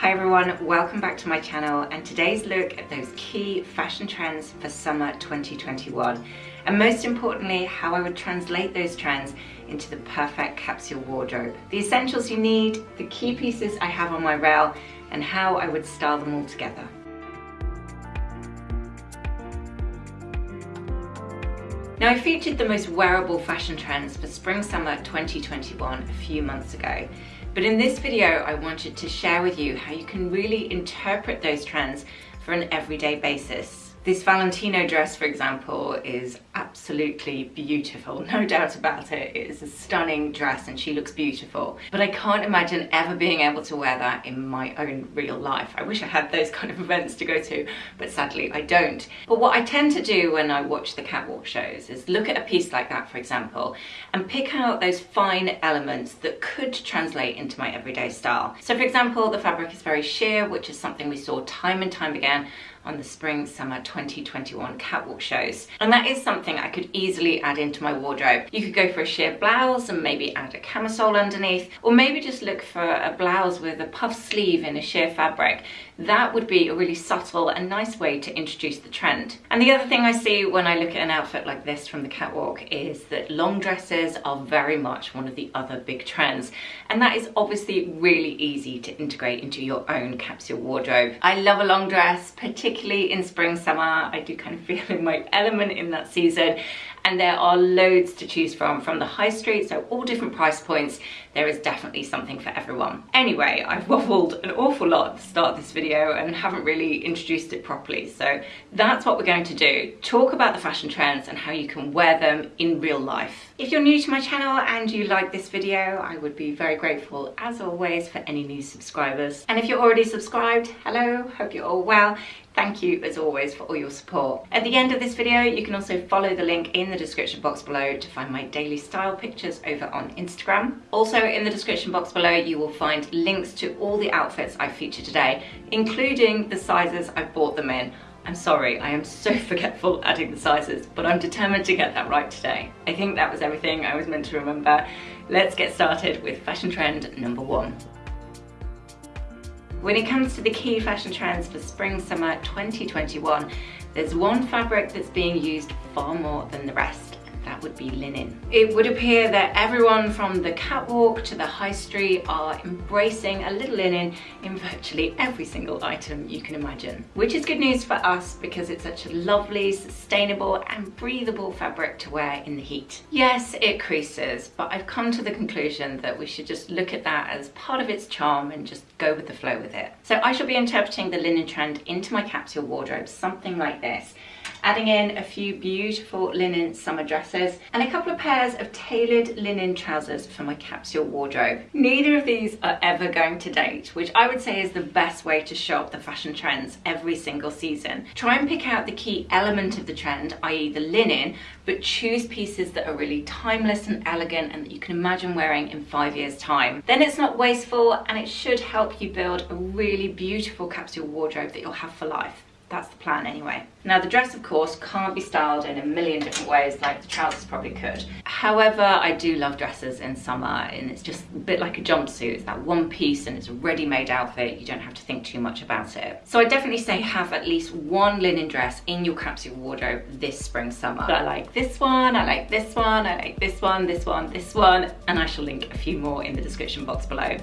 Hi everyone, welcome back to my channel and today's look at those key fashion trends for summer 2021 and most importantly how I would translate those trends into the perfect capsule wardrobe. The essentials you need, the key pieces I have on my rail and how I would style them all together. Now I featured the most wearable fashion trends for spring summer 2021 a few months ago. But in this video, I wanted to share with you how you can really interpret those trends for an everyday basis. This Valentino dress, for example, is absolutely beautiful, no doubt about it. It is a stunning dress and she looks beautiful. But I can't imagine ever being able to wear that in my own real life. I wish I had those kind of events to go to, but sadly I don't. But what I tend to do when I watch the catwalk shows is look at a piece like that, for example, and pick out those fine elements that could translate into my everyday style. So for example, the fabric is very sheer, which is something we saw time and time again on the spring summer 2021 catwalk shows and that is something I could easily add into my wardrobe. You could go for a sheer blouse and maybe add a camisole underneath or maybe just look for a blouse with a puff sleeve in a sheer fabric. That would be a really subtle and nice way to introduce the trend. And the other thing I see when I look at an outfit like this from the catwalk is that long dresses are very much one of the other big trends and that is obviously really easy to integrate into your own capsule wardrobe. I love a long dress, particularly in spring, summer. I do kind of feel in my element in that season and there are loads to choose from from the high street so all different price points there is definitely something for everyone. Anyway i've waffled an awful lot at the start of this video and haven't really introduced it properly. So that's what we're going to do. Talk about the fashion trends and how you can wear them in real life. If you're new to my channel and you like this video i would be very grateful as always for any new subscribers. And if you're already subscribed hello hope you're all well Thank you as always for all your support. At the end of this video you can also follow the link in the description box below to find my daily style pictures over on Instagram. Also in the description box below you will find links to all the outfits I featured today, including the sizes I bought them in. I'm sorry, I am so forgetful adding the sizes, but I'm determined to get that right today. I think that was everything I was meant to remember. Let's get started with fashion trend number one. When it comes to the key fashion trends for spring summer 2021, there's one fabric that's being used far more than the rest would be linen. It would appear that everyone from the catwalk to the high street are embracing a little linen in virtually every single item you can imagine. Which is good news for us because it's such a lovely, sustainable and breathable fabric to wear in the heat. Yes, it creases, but I've come to the conclusion that we should just look at that as part of its charm and just go with the flow with it. So I shall be interpreting the linen trend into my capsule wardrobe, something like this adding in a few beautiful linen summer dresses and a couple of pairs of tailored linen trousers for my capsule wardrobe. Neither of these are ever going to date, which I would say is the best way to show up the fashion trends every single season. Try and pick out the key element of the trend, i.e. the linen, but choose pieces that are really timeless and elegant and that you can imagine wearing in five years time. Then it's not wasteful and it should help you build a really beautiful capsule wardrobe that you'll have for life. That's the plan anyway. Now the dress of course can't be styled in a million different ways like the trousers probably could. However, I do love dresses in summer and it's just a bit like a jumpsuit. It's that one piece and it's a ready-made outfit. You don't have to think too much about it. So I definitely say have at least one linen dress in your capsule wardrobe this spring summer. I like this one, I like this one, I like this one, this one, this one, and I shall link a few more in the description box below.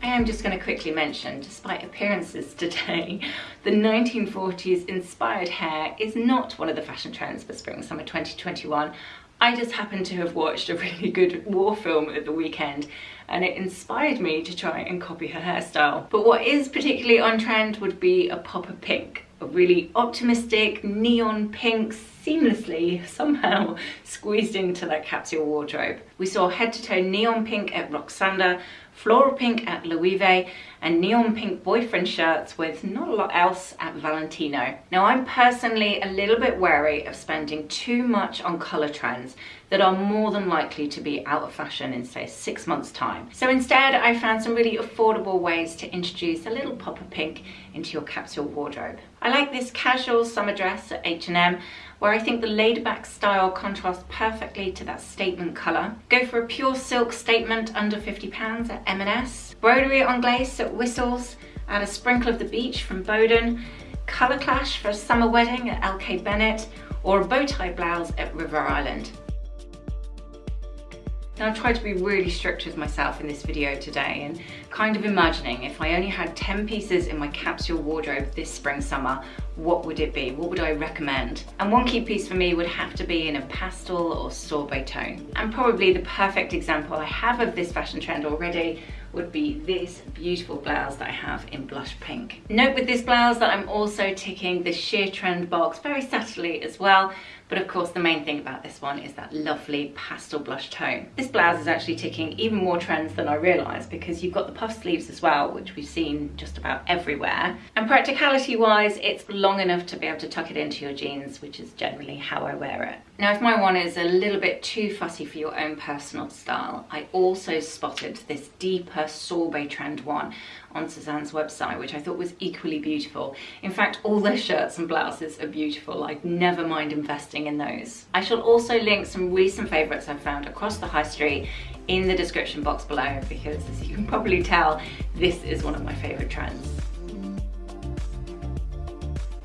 I am just going to quickly mention, despite appearances today, the 1940s inspired hair is not one of the fashion trends for spring summer 2021. I just happened to have watched a really good war film at the weekend and it inspired me to try and copy her hairstyle. But what is particularly on trend would be a pop of pink. A really optimistic neon pink seamlessly somehow squeezed into that capsule wardrobe. We saw head to toe neon pink at Roksanda, floral pink at Loewe and neon pink boyfriend shirts with not a lot else at Valentino. Now I'm personally a little bit wary of spending too much on colour trends that are more than likely to be out of fashion in say six months time. So instead I found some really affordable ways to introduce a little pop of pink into your capsule wardrobe. I like this casual summer dress at H&M where I think the laid back style contrasts perfectly to that statement colour. Go for a pure silk statement under £50 at M&S. Broderie anglaise at Whistles. Add a sprinkle of the beach from Boden. Colour clash for a summer wedding at LK Bennett. Or a bow tie blouse at River Island. Now I've tried to be really strict with myself in this video today and kind of imagining if I only had 10 pieces in my capsule wardrobe this spring summer, what would it be? What would I recommend? And one key piece for me would have to be in a pastel or sorbet tone. And probably the perfect example I have of this fashion trend already would be this beautiful blouse that I have in blush pink. Note with this blouse that I'm also ticking the sheer trend box very subtly as well but of course the main thing about this one is that lovely pastel blush tone. This blouse is actually ticking even more trends than I realised because you've got the puff sleeves as well which we've seen just about everywhere and practicality wise it's long enough to be able to tuck it into your jeans which is generally how I wear it. Now if my one is a little bit too fussy for your own personal style I also spotted this deeper sorbet trend one on Suzanne's website, which I thought was equally beautiful. In fact, all their shirts and blouses are beautiful. I'd never mind investing in those. I shall also link some recent favourites I've found across the high street in the description box below because as you can probably tell, this is one of my favourite trends.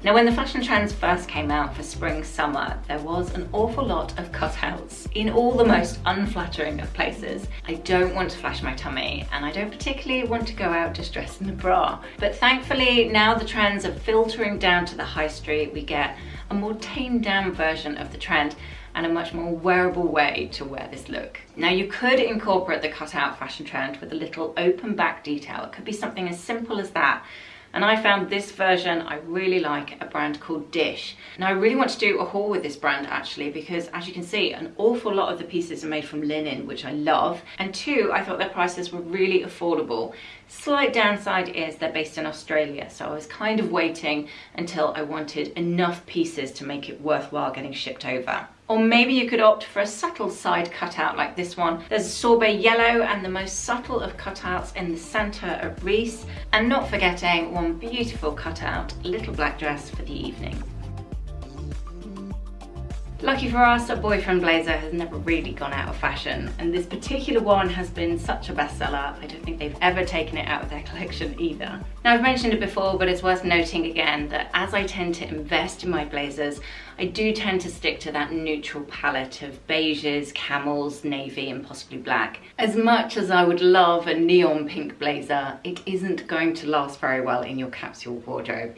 Now when the fashion trends first came out for spring summer, there was an awful lot of cutouts in all the most unflattering of places. I don't want to flash my tummy and I don't particularly want to go out just dressed in a bra. But thankfully now the trends are filtering down to the high street, we get a more tamed down version of the trend and a much more wearable way to wear this look. Now you could incorporate the cutout fashion trend with a little open back detail. It could be something as simple as that and I found this version I really like a brand called Dissh. Now I really want to do a haul with this brand actually because as you can see an awful lot of the pieces are made from linen which I love and two I thought their prices were really affordable. Slight downside is they're based in Australia so I was kind of waiting until I wanted enough pieces to make it worthwhile getting shipped over. Or maybe you could opt for a subtle side cutout like this one. There's a sorbet yellow and the most subtle of cutouts in the center of Reiss. And not forgetting one beautiful cutout, little black dress for the evening. Lucky for us, a boyfriend blazer has never really gone out of fashion and this particular one has been such a bestseller. I don't think they've ever taken it out of their collection either. Now I've mentioned it before but it's worth noting again that as I tend to invest in my blazers, I do tend to stick to that neutral palette of beiges, camels, navy and possibly black. As much as I would love a neon pink blazer, it isn't going to last very well in your capsule wardrobe.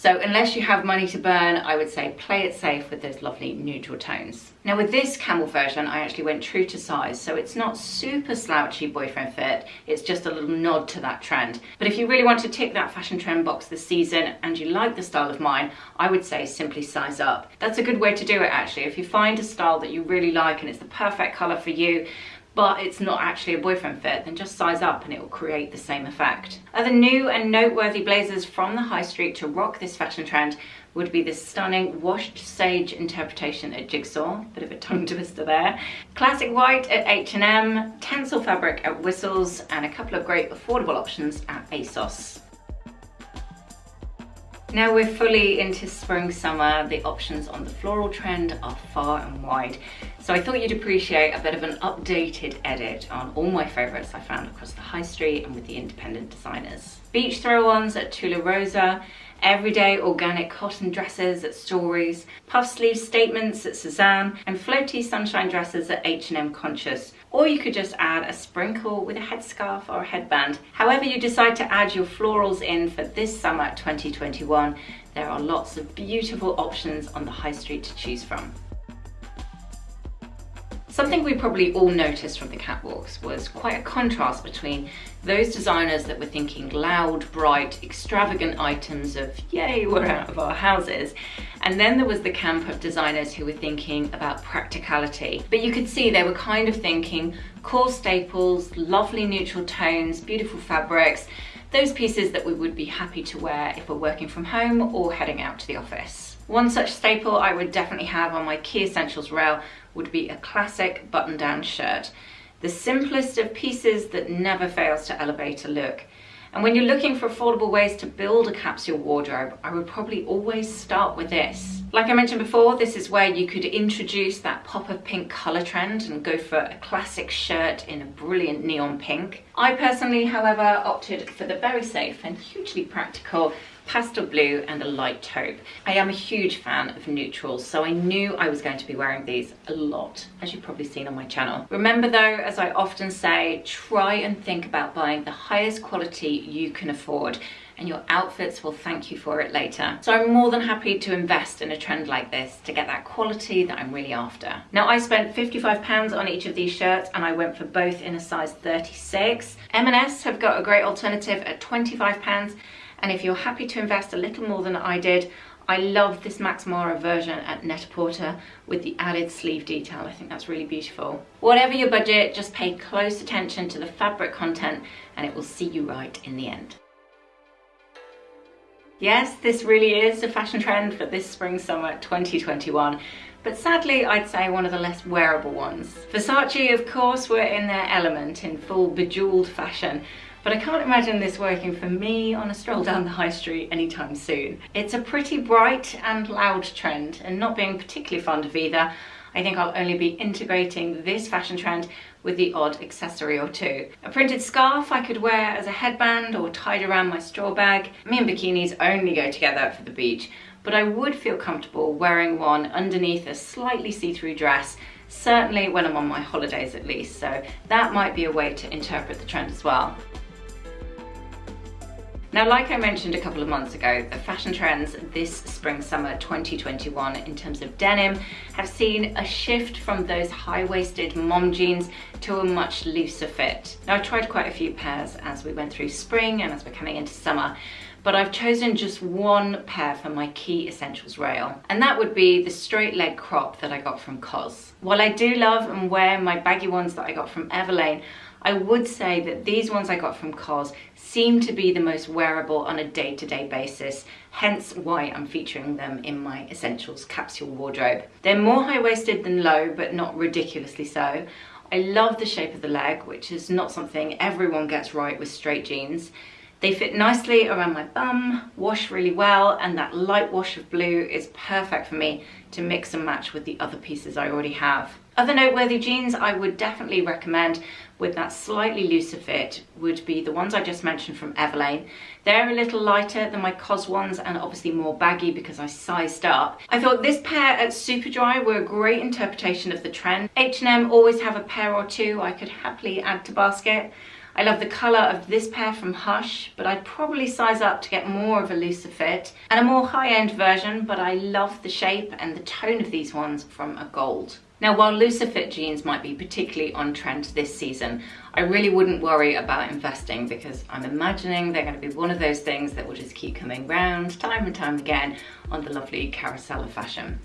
So unless you have money to burn, I would say play it safe with those lovely neutral tones. Now with this camel version, I actually went true to size, so it's not super slouchy boyfriend fit, it's just a little nod to that trend. But if you really want to tick that fashion trend box this season and you like the style of mine, I would say simply size up. That's a good way to do it actually. If you find a style that you really like and it's the perfect color for you, but it's not actually a boyfriend fit, then just size up and it will create the same effect. Other new and noteworthy blazers from the high street to rock this fashion trend would be this stunning washed sage interpretation at Jigsaw, bit of a tongue twister there, classic white at H&M, tencel fabric at Whistles, and a couple of great affordable options at ASOS. Now we're fully into spring summer, the options on the floral trend are far and wide. So I thought you'd appreciate a bit of an updated edit on all my favourites I found across the high street and with the independent designers. Beach throw-ons at Tula Rosa, everyday organic cotton dresses at Stories, puff sleeve statements at Suzanne, and floaty sunshine dresses at H&M Conscious. Or you could just add a sprinkle with a headscarf or a headband. However you decide to add your florals in for this summer 2021, there are lots of beautiful options on the high street to choose from. Something we probably all noticed from the catwalks was quite a contrast between those designers that were thinking loud, bright, extravagant items of yay, we're out of our houses. And then there was the camp of designers who were thinking about practicality. But you could see they were kind of thinking core staples, lovely neutral tones, beautiful fabrics, those pieces that we would be happy to wear if we're working from home or heading out to the office. One such staple I would definitely have on my key essentials rail would be a classic button-down shirt. The simplest of pieces that never fails to elevate a look. And when you're looking for affordable ways to build a capsule wardrobe, I would probably always start with this. Like I mentioned before, this is where you could introduce that pop of pink color trend and go for a classic shirt in a brilliant neon pink. I personally, however, opted for the very safe and hugely practical pastel blue and a light taupe. I am a huge fan of neutrals, so I knew I was going to be wearing these a lot, as you've probably seen on my channel. Remember though, as I often say, try and think about buying the highest quality you can afford and your outfits will thank you for it later. So I'm more than happy to invest in a trend like this to get that quality that I'm really after. Now I spent 55 pounds on each of these shirts and I went for both in a size 36. M&S have got a great alternative at 25 pounds and if you're happy to invest a little more than I did, I love this Max Mara version at Net-a-Porter with the added sleeve detail. I think that's really beautiful. Whatever your budget, just pay close attention to the fabric content and it will see you right in the end. Yes, this really is a fashion trend for this spring summer 2021 but sadly I'd say one of the less wearable ones. Versace of course were in their element in full bejeweled fashion but I can't imagine this working for me on a stroll down the high street anytime soon. It's a pretty bright and loud trend and not being particularly fond of either, I think I'll only be integrating this fashion trend with the odd accessory or two. A printed scarf I could wear as a headband or tied around my straw bag. Me and bikinis only go together for the beach, but I would feel comfortable wearing one underneath a slightly see-through dress certainly when I'm on my holidays at least, so that might be a way to interpret the trend as well. Now, like I mentioned a couple of months ago, the fashion trends this spring summer 2021 in terms of denim have seen a shift from those high-waisted mom jeans to a much looser fit. Now, I tried quite a few pairs as we went through spring and as we're coming into summer, but I've chosen just one pair for my key essentials rail, and that would be the straight leg crop that I got from COS. While I do love and wear my baggy ones that I got from Everlane, I would say that these ones I got from COS seem to be the most wearable on a day-to-day -day basis, hence why I'm featuring them in my Essentials capsule wardrobe. They're more high-waisted than low, but not ridiculously so. I love the shape of the leg, which is not something everyone gets right with straight jeans. They fit nicely around my bum, wash really well, and that light wash of blue is perfect for me to mix and match with the other pieces I already have. Other noteworthy jeans I would definitely recommend with that slightly looser fit would be the ones I just mentioned from Everlane. They're a little lighter than my COS ones and obviously more baggy because I sized up. I thought this pair at Superdry were a great interpretation of the trend. H&M always have a pair or two I could happily add to basket. I love the colour of this pair from Hush, but I'd probably size up to get more of a looser fit and a more high-end version, but I love the shape and the tone of these ones from Agolde. Now, while looser fit jeans might be particularly on trend this season, I really wouldn't worry about investing because I'm imagining they're going to be one of those things that will just keep coming round time and time again on the lovely carousel of fashion.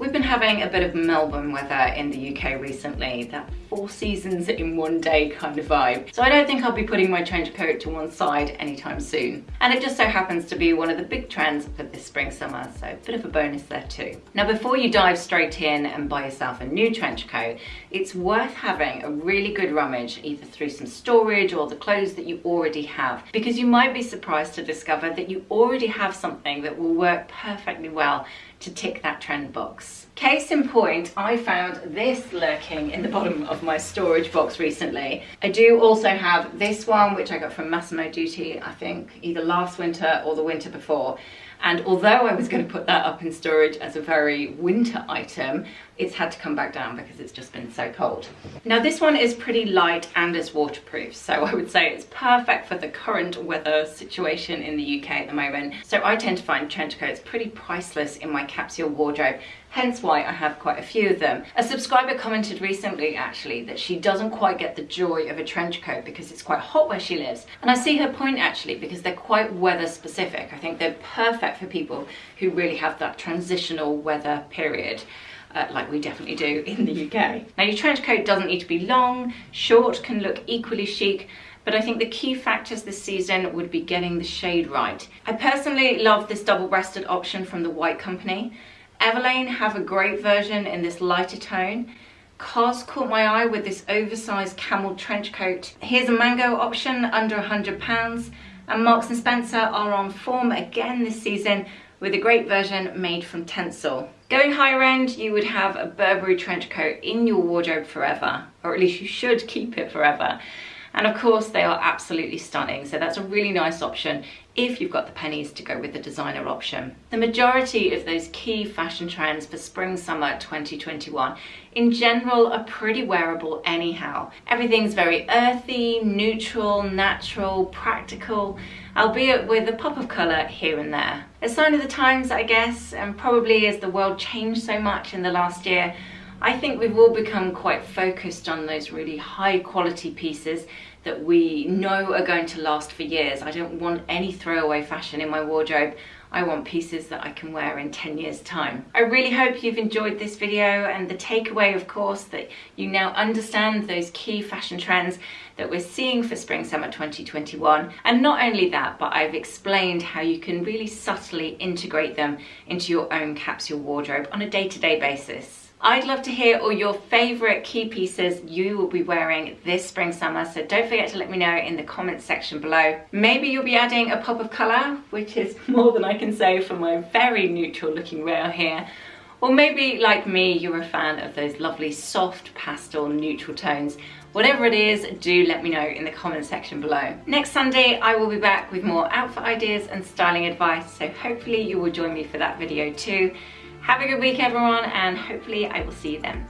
We've been having a bit of Melbourne weather in the UK recently, that four seasons in one day kind of vibe. So I don't think I'll be putting my trench coat to one side anytime soon. And it just so happens to be one of the big trends for this spring summer, so a bit of a bonus there too. Now before you dive straight in and buy yourself a new trench coat, it's worth having a really good rummage either through some storage or the clothes that you already have because you might be surprised to discover that you already have something that will work perfectly well to tick that trend box. Case in point, I found this lurking in the bottom of my storage box recently. I do also have this one, which I got from Massimo Dutti, I think either last winter or the winter before. And although I was going to put that up in storage as a very winter item, it's had to come back down because it's just been so cold. Now this one is pretty light and is waterproof, so I would say it's perfect for the current weather situation in the UK at the moment. So I tend to find trench coats pretty priceless in my capsule wardrobe hence why I have quite a few of them. A subscriber commented recently actually that she doesn't quite get the joy of a trench coat because it's quite hot where she lives. And I see her point actually because they're quite weather specific. I think they're perfect for people who really have that transitional weather period uh, like we definitely do in the UK. Now your trench coat doesn't need to be long, short can look equally chic, but I think the key factors this season would be getting the shade right. I personally love this double-breasted option from the White Company. Everlane have a great version in this lighter tone. COS caught my eye with this oversized camel trench coat. Here's a mango option under £100 and Marks & Spencer are on form again this season with a great version made from Tencel. Going higher end, you would have a Burberry trench coat in your wardrobe forever, or at least you should keep it forever. And of course, they are absolutely stunning. So that's a really nice option if you've got the pennies to go with the designer option. The majority of those key fashion trends for spring summer 2021 in general are pretty wearable anyhow. Everything's very earthy, neutral, natural, practical, albeit with a pop of colour here and there. A sign of the times I guess and probably as the world changed so much in the last year I think we've all become quite focused on those really high quality pieces that we know are going to last for years. I don't want any throwaway fashion in my wardrobe. I want pieces that I can wear in 10 years time. I really hope you've enjoyed this video and the takeaway of course that you now understand those key fashion trends that we're seeing for spring summer 2021 and not only that but I've explained how you can really subtly integrate them into your own capsule wardrobe on a day-to-day -day basis. I'd love to hear all your favorite key pieces you will be wearing this spring summer so don't forget to let me know in the comments section below. Maybe you'll be adding a pop of colour which is more than I can say for my very neutral looking rail here or maybe like me you're a fan of those lovely soft pastel neutral tones Whatever it is, do let me know in the comment section below. Next Sunday, I will be back with more outfit ideas and styling advice, so hopefully you will join me for that video too. Have a good week everyone and hopefully I will see you then.